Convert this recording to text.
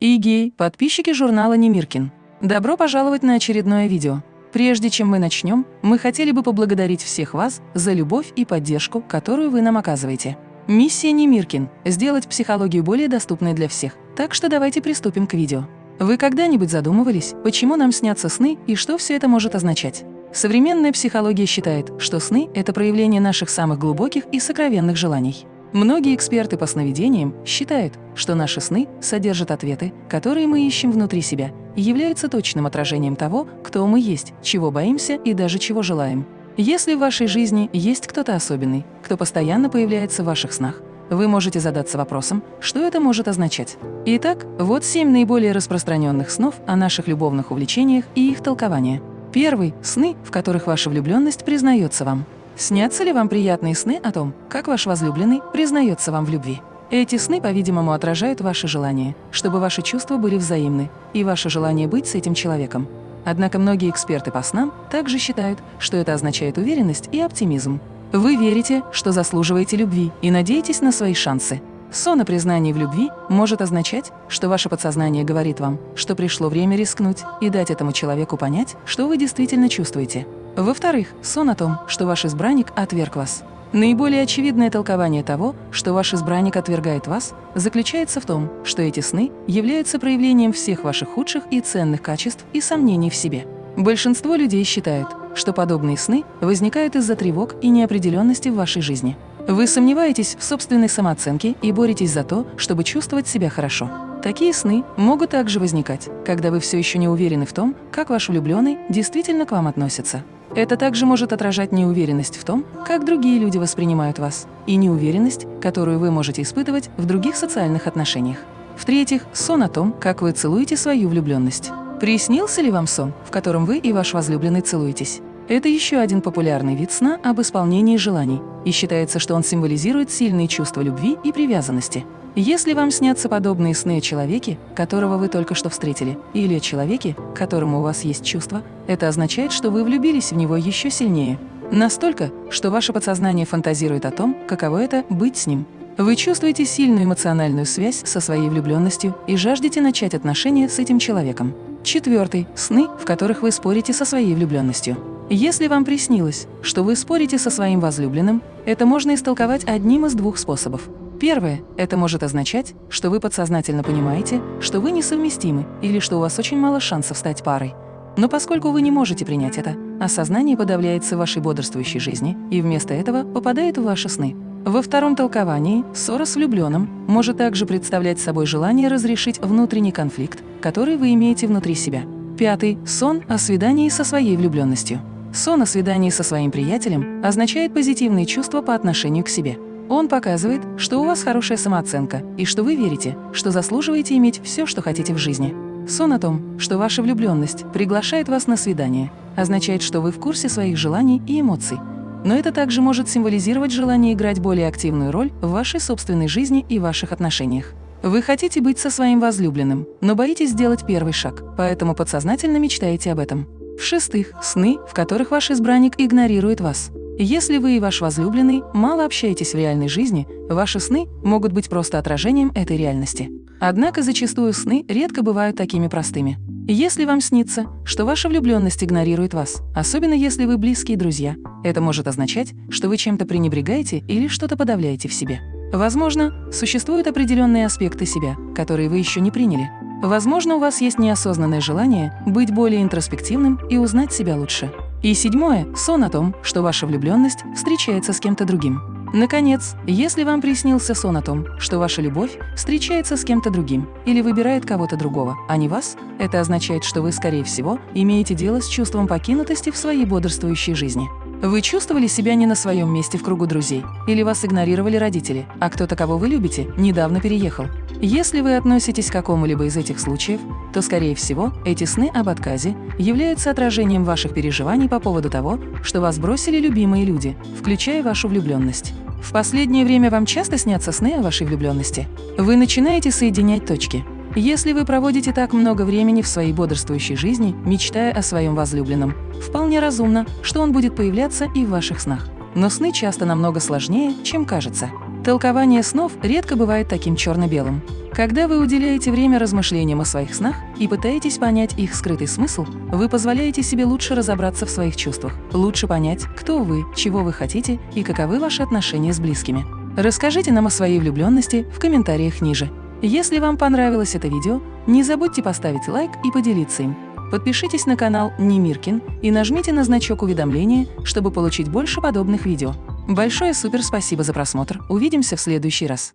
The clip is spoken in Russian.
и подписчики журнала Немиркин. Добро пожаловать на очередное видео. Прежде чем мы начнем, мы хотели бы поблагодарить всех вас за любовь и поддержку, которую вы нам оказываете. Миссия Немиркин – сделать психологию более доступной для всех. Так что давайте приступим к видео. Вы когда-нибудь задумывались, почему нам снятся сны и что все это может означать? Современная психология считает, что сны – это проявление наших самых глубоких и сокровенных желаний. Многие эксперты по сновидениям считают, что наши сны содержат ответы, которые мы ищем внутри себя, и являются точным отражением того, кто мы есть, чего боимся и даже чего желаем. Если в вашей жизни есть кто-то особенный, кто постоянно появляется в ваших снах, вы можете задаться вопросом, что это может означать. Итак, вот семь наиболее распространенных снов о наших любовных увлечениях и их толкования. Первый – сны, в которых ваша влюбленность признается вам. Снятся ли вам приятные сны о том, как ваш возлюбленный признается вам в любви? Эти сны, по-видимому, отражают ваше желание, чтобы ваши чувства были взаимны, и ваше желание быть с этим человеком. Однако многие эксперты по снам также считают, что это означает уверенность и оптимизм. Вы верите, что заслуживаете любви и надеетесь на свои шансы. Сон о признании в любви может означать, что ваше подсознание говорит вам, что пришло время рискнуть и дать этому человеку понять, что вы действительно чувствуете. Во-вторых, сон о том, что ваш избранник отверг вас. Наиболее очевидное толкование того, что ваш избранник отвергает вас, заключается в том, что эти сны являются проявлением всех ваших худших и ценных качеств и сомнений в себе. Большинство людей считают, что подобные сны возникают из-за тревог и неопределенности в вашей жизни. Вы сомневаетесь в собственной самооценке и боретесь за то, чтобы чувствовать себя хорошо. Такие сны могут также возникать, когда вы все еще не уверены в том, как ваш влюбленный действительно к вам относится. Это также может отражать неуверенность в том, как другие люди воспринимают вас, и неуверенность, которую вы можете испытывать в других социальных отношениях. В-третьих, сон о том, как вы целуете свою влюбленность. Приснился ли вам сон, в котором вы и ваш возлюбленный целуетесь? Это еще один популярный вид сна об исполнении желаний, и считается, что он символизирует сильные чувства любви и привязанности. Если вам снятся подобные сны о человеке, которого вы только что встретили, или о человеке, к которому у вас есть чувства, это означает, что вы влюбились в него еще сильнее. Настолько, что ваше подсознание фантазирует о том, каково это – быть с ним. Вы чувствуете сильную эмоциональную связь со своей влюбленностью и жаждете начать отношения с этим человеком. Четвертый – сны, в которых вы спорите со своей влюбленностью. Если вам приснилось, что вы спорите со своим возлюбленным, это можно истолковать одним из двух способов. Первое – это может означать, что вы подсознательно понимаете, что вы несовместимы или что у вас очень мало шансов стать парой. Но поскольку вы не можете принять это, осознание подавляется в вашей бодрствующей жизни и вместо этого попадает в ваши сны. Во втором толковании ссора с влюбленным может также представлять собой желание разрешить внутренний конфликт, который вы имеете внутри себя. Пятый – сон о свидании со своей влюбленностью. Сон о свидании со своим приятелем означает позитивные чувства по отношению к себе. Он показывает, что у вас хорошая самооценка и что вы верите, что заслуживаете иметь все, что хотите в жизни. Сон о том, что ваша влюбленность приглашает вас на свидание, означает, что вы в курсе своих желаний и эмоций. Но это также может символизировать желание играть более активную роль в вашей собственной жизни и ваших отношениях. Вы хотите быть со своим возлюбленным, но боитесь сделать первый шаг, поэтому подсознательно мечтаете об этом. В-шестых, сны, в которых ваш избранник игнорирует вас. Если вы и ваш возлюбленный мало общаетесь в реальной жизни, ваши сны могут быть просто отражением этой реальности. Однако зачастую сны редко бывают такими простыми. Если вам снится, что ваша влюбленность игнорирует вас, особенно если вы близкие друзья, это может означать, что вы чем-то пренебрегаете или что-то подавляете в себе. Возможно, существуют определенные аспекты себя, которые вы еще не приняли. Возможно, у вас есть неосознанное желание быть более интроспективным и узнать себя лучше. И седьмое – сон о том, что ваша влюбленность встречается с кем-то другим. Наконец, если вам приснился сон о том, что ваша любовь встречается с кем-то другим или выбирает кого-то другого, а не вас, это означает, что вы, скорее всего, имеете дело с чувством покинутости в своей бодрствующей жизни. Вы чувствовали себя не на своем месте в кругу друзей, или вас игнорировали родители, а кто-то, кого вы любите, недавно переехал. Если вы относитесь к какому-либо из этих случаев, то, скорее всего, эти сны об отказе являются отражением ваших переживаний по поводу того, что вас бросили любимые люди, включая вашу влюбленность. В последнее время вам часто снятся сны о вашей влюбленности. Вы начинаете соединять точки. Если вы проводите так много времени в своей бодрствующей жизни, мечтая о своем возлюбленном, вполне разумно, что он будет появляться и в ваших снах. Но сны часто намного сложнее, чем кажется. Толкование снов редко бывает таким черно-белым. Когда вы уделяете время размышлениям о своих снах и пытаетесь понять их скрытый смысл, вы позволяете себе лучше разобраться в своих чувствах, лучше понять, кто вы, чего вы хотите и каковы ваши отношения с близкими. Расскажите нам о своей влюбленности в комментариях ниже. Если вам понравилось это видео, не забудьте поставить лайк и поделиться им. Подпишитесь на канал Немиркин и нажмите на значок уведомления, чтобы получить больше подобных видео. Большое супер спасибо за просмотр. Увидимся в следующий раз.